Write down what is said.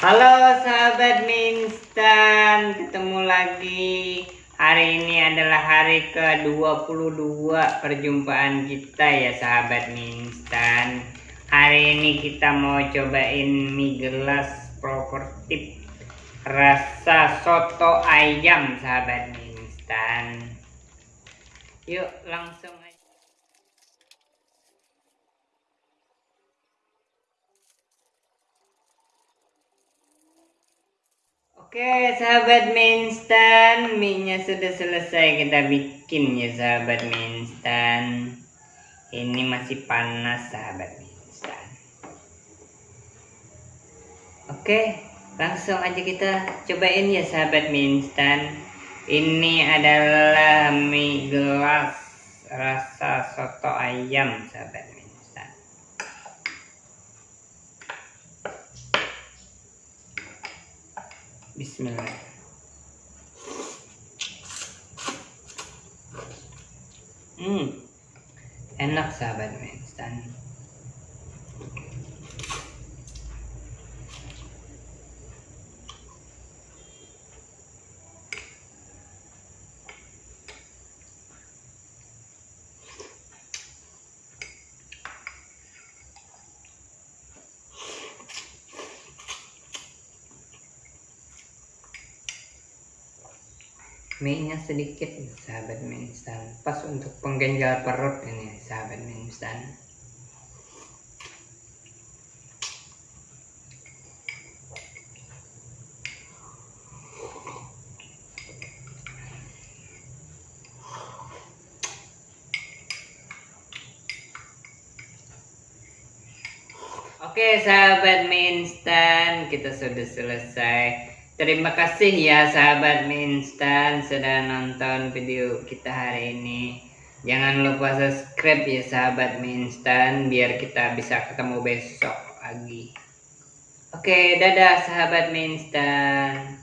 Halo sahabat Minstan, ketemu lagi. Hari ini adalah hari ke-22 perjumpaan kita ya sahabat Minstan. Hari ini kita mau cobain mie gelas propertif rasa soto ayam sahabat Minstan. Yuk langsung aja. Oke sahabat minstan mie sudah selesai kita bikin ya sahabat minstan. Ini masih panas sahabat minstan. Oke langsung aja kita cobain ya sahabat minstan. Ini adalah mie gelas rasa soto ayam sahabat Bismillah. Hmm, enak sahabat instan. Mie nya sedikit sahabat mie instan pas untuk pengganjal perut ini sahabat mie instan Oke sahabat mie kita sudah selesai Terima kasih ya sahabat mie instan sudah nonton video kita hari ini. Jangan lupa subscribe ya sahabat mie instan biar kita bisa ketemu besok lagi. Oke, dadah sahabat mie instan.